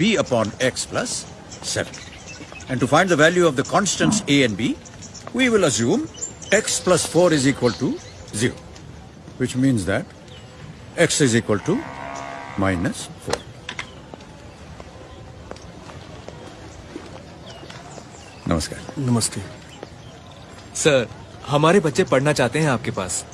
b upon x plus 7. And to find the value of the constants a and b, we will assume x plus 4 is equal to 0, which means that x is equal to minus 4. नमस्कार नमस्ते sir हमारे बच्चे पढ़ना चाहते हैं आपके पास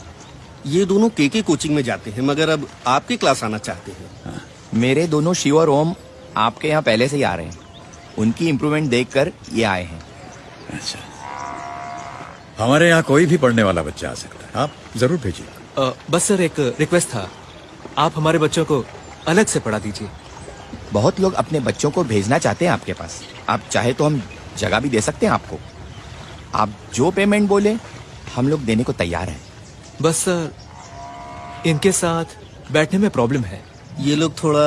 ये दोनों के के कोचिंग में जाते हैं मगर अब आपकी क्लास आना चाहते हैं मेरे दोनों शिव और ओम आपके यहाँ पहले से ही आ रहे हैं। उनकी इम्प्रूवमेंट देखकर ये आए हैं। अच्छा। हमारे यहाँ कोई भी पढ़ने वाला बच्चा आ सकता है। आप ज़रूर भेजिए। बस सर एक रिक्वेस्ट था। आप हमारे बच्चों को अलग से पढ़ा दीजिए। बहुत लोग अपने बच्चों को भेजना चाहते हैं आपके पास। आप चाहे तो हम जगह भी दे सकते हैं आपको। आप जो पेमेंट बोले हम लोग देने को तैयार हैं। बस सर इनके साथ बैठने में प्रॉब्लम है। ये लोग थोड़ा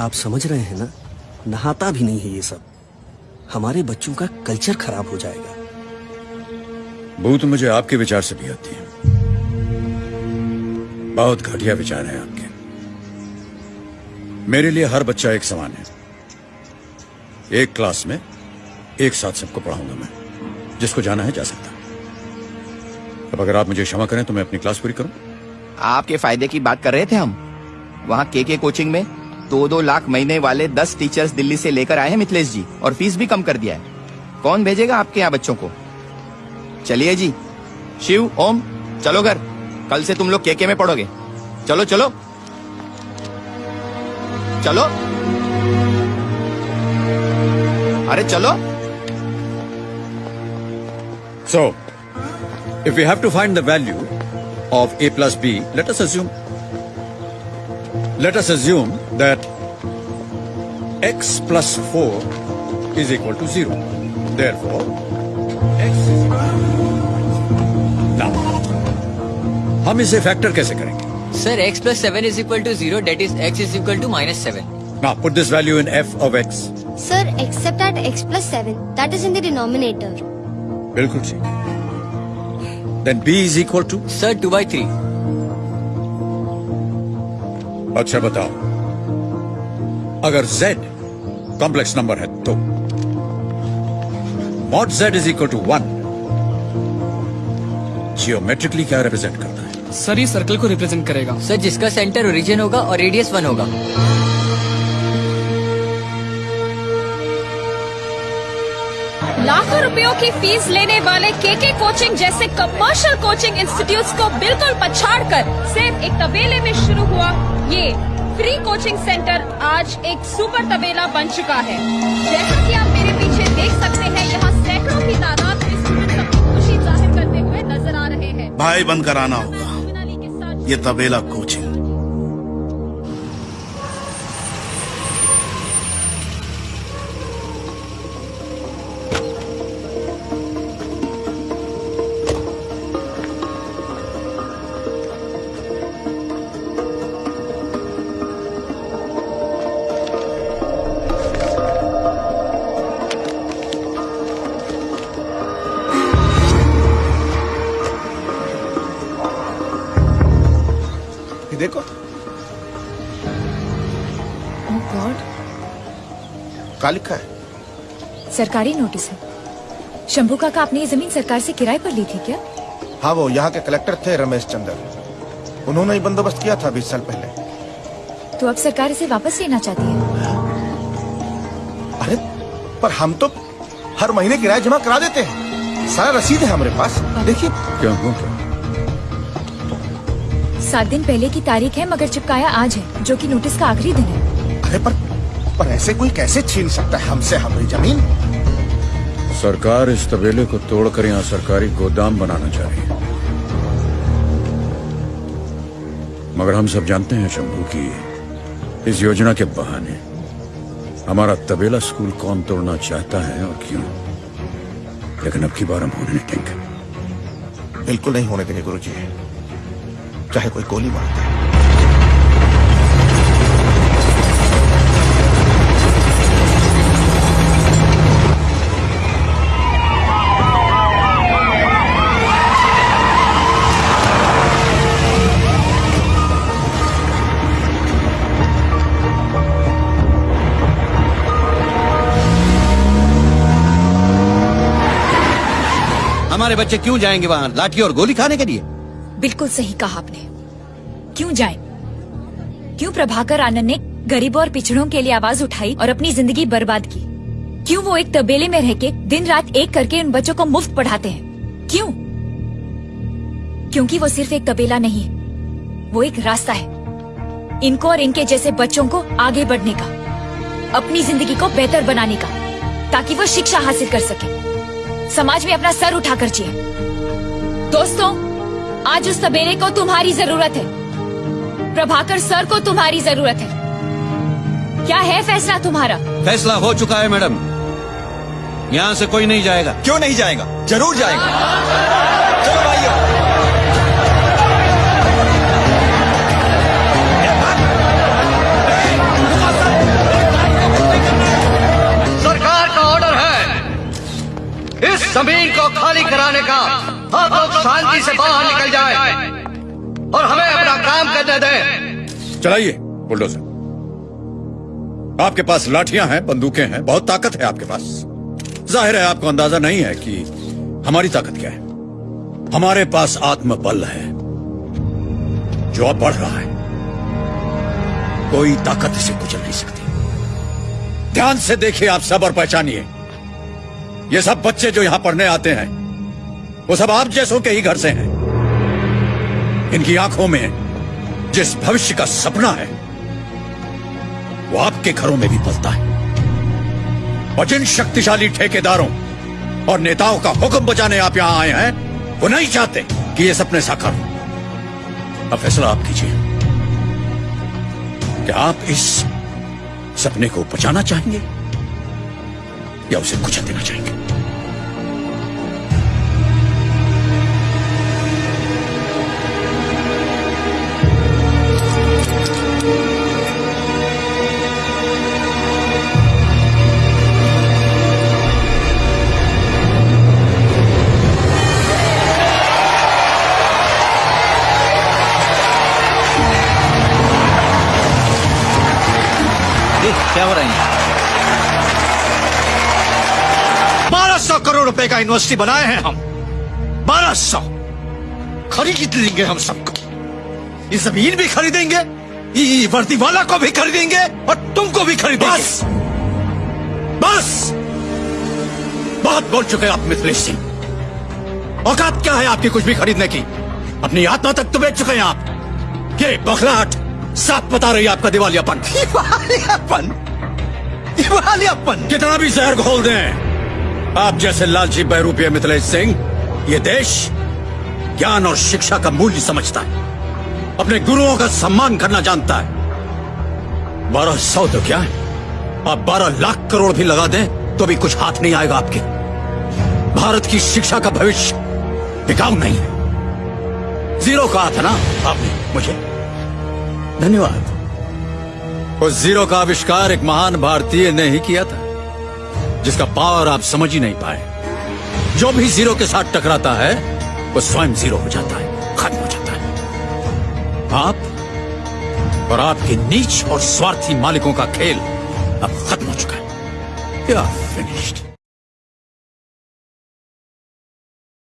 आप समझ रहे हैं ना? नहाता भी नहीं है ये सब। हमारे बच्चों का कल्चर खराब हो जाएगा। भूत मुझे आपके विचार से भी आती है। बहुत घटिया विचार है आपके। मेरे लिए हर बच्चा एक समान है। एक क्लास में एक साथ सबको पढ़ाऊँगा मैं जिसको जाना है जा सकता। अब अगर आप मुझे क्षमा करें तो मैं अपनी क्लास पूरी करूँ। आपके फ़ायदे की बात कर रहे थे हम? वहाँ के के कोचिंग में? दो दो लाख महीने वाले दस टीचर्स दिल्ली से लेकर आए हैं मिथिलेश जी और फ़ीस भी कम कर दिया है। कौन भेजेगा आपके यहाँ बच्चों को? चलिए जी। शिव ओम चलो घर। कल से तुम लोग के के में पढ़ोगे। चलो चलो। चलो। अरे चलो। So, if we have to find the value of a plus b, let us assume let us assume that x plus 4 is equal to 0. Therefore, x is now हम इसे फैक्टर कैसे करेंगे Sir, x plus 7 is equal to 0, that is x is equal to minus 7. Now put this value in f of x. Sir, except at x plus 7, that is in the denominator. बिल्कुल ठीक Then b is equal to Sir, 2 by 3. अच्छा बताओ। अगर z complex number है तो। Mod z is equal to one geometrically क्या represent करता है? सर ये सर्कल को रिप्रेजेंट करेगा। सर जिसका सेंटर ओरिजिन होगा और रेडियस वन होगा। लाखों रुपयों की फ़ीस लेने वाले केके कोचिंग जैसे कमर्शियल कोचिंग इंस्टीट्यूट को बिल्कुल पछाड़ कर सिर्फ़ एक तबेले में शुरू हुआ ये फ्री कोचिंग सेंटर आज एक सुपर तबेला बन चुका है। जैसा कि आप मेरे पीछे देख सकते हैं यहाँ सैकड़ों की तादाद में अपनी खुशी ज़ाहिर करते हुए नज़र आ रहे हैं। भाई बंद कराना होगा। ये तबेला कोचिंग ओह गॉड क्या लिखा है? सरकारी नोटिस है। शंभू काका आपने ये ज़मीन सरकार से किराए पर ली थी क्या? हाँ वो यहाँ के कलेक्टर थे रमेश चंद्र। उन्होंने ही बंदोबस्त किया था बीस साल पहले। तो अब सरकार इसे वापस लेना चाहती है? अरे पर हम तो हर महीने किराया जमा करा देते हैं। सारा रसीद है हमारे पास। देखिए। क्यों हो क्या सात दिन पहले की तारीख है मगर चिपकाया आज है जो कि नोटिस का आखिरी दिन है। अरे पर पर ऐसे कोई कैसे छीन सकता है हमसे हमारी ज़मीन? सरकार इस तबेले को तोड़कर यहाँ सरकारी गोदाम बनाना चाह रही है। मगर हम सब जानते हैं शंभू की इस योजना के बहाने हमारा तबेला स्कूल कौन तोड़ना चाहता है और क्यों? लेकिन अब की बार हम होने नहीं देंगे। बिल्कुल नहीं होने देंगे गुरुजी। चाहे कोई गोली मार दे। बच्चे क्यों जाएँगे वहाँ? लाठी और गोली खाने के लिए? बिल्कुल सही कहा आपने। क्यों जाए? क्यों प्रभाकर आनंद ने गरीबों और पिछड़ों के लिए आवाज़ उठाई और अपनी ज़िंदगी बर्बाद की? क्यों वो एक तबेले में रह के दिन रात एक करके उन बच्चों को मुफ़्त पढ़ाते हैं? क्यों? क्योंकि वो सिर्फ़ एक तबेला नहीं है। वो एक रास्ता है। इनको और इनके जैसे बच्चों को आगे बढ़ने का, अपनी ज़िंदगी को बेहतर बनाने का, ताकि वो शिक्षा हासिल कर सके। समाज में अपना सर उठा कर जिए। दोस्तों आज उस सबेरे को तुम्हारी ज़रूरत है। प्रभाकर सर को तुम्हारी ज़रूरत है। क्या है फैसला तुम्हारा? फैसला हो चुका है मैडम। यहाँ से कोई नहीं जाएगा। क्यों नहीं जाएगा? ज़रूर जाएगा। ज़मीन को खाली कराने का आप लोग शांति से बाहर निकल जाए। और हमें अपना काम करने दें। चलाइए, बुलडोजर। आपके पास लाठियाँ हैं, बंदूकें हैं, बहुत ताकत है आपके पास। ज़ाहिर है, आपको अंदाज़ा नहीं है कि हमारी ताकत क्या है। हमारे पास आत्मबल है, जो अब बढ़ रहा है। कोई ताकत इसे कुचल नहीं सकती। ध्यान से देखिए आप सब और पहचानिए। ये सब बच्चे जो यहाँ पढ़ने आते हैं, वो सब आप जैसों के ही घर से हैं। इनकी आँखों में जिस भविष्य का सपना है, वो आपके घरों में भी पलता है। और जिन शक्तिशाली ठेकेदारों और नेताओं का हुक्म बचाने आप यहाँ आए हैं, वो नहीं चाहते कि ये सपने साकार हो। अब फैसला आप कीजिए क्या आप इस सपने को बचाना चाहेंगे या उसे कुचल देना चाहेंगे। क्या हो रहा है? बारह सौ करोड़ रुपए का यूनिवर्सिटी बनाए हैं हम। बारह सौ। खरीद लेंगे हम सबको। ये ज़मीन भी खरीदेंगे ये वर्दी वाला को भी खरीदेंगे और तुमको भी खरीदेंगे। बस। बस। बहुत बोल चुके आप मिथिलेश सिंह। औकात क्या है आपकी कुछ भी खरीदने की? अपनी आत्मा तक तो बेच चुके हैं आप। ये बखलाहट साफ़ बता रही है आपका दिवालियापन। दिवालियापन? दिवालियापन? कितना भी जहर घोल दें। आप जैसे लालची बहरूपीय मिथिलेश सिंह ये देश ज्ञान और शिक्षा का मूल्य समझता है। अपने गुरुओं का सम्मान करना जानता है। बारह सौ तो क्या है? आप बारह लाख करोड़ भी लगा दें तो भी कुछ हाथ नहीं आएगा आपके। भारत की शिक्षा का भविष्य टिकाऊ नहीं है। ज़ीरो कहा था ना आपने मुझे? धन्यवाद। उस ज़ीरो का आविष्कार एक महान भारतीय ने ही किया था, जिसका पावर आप समझ ही नहीं पाए। जो भी ज़ीरो के साथ टकराता है, वो स्वयं ज़ीरो हो जाता है, खत्म हो जाता है। आप और आपके नीच और स्वार्थी मालिकों का खेल अब खत्म हो चुका है। फिनिश्ड